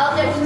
Oh, there's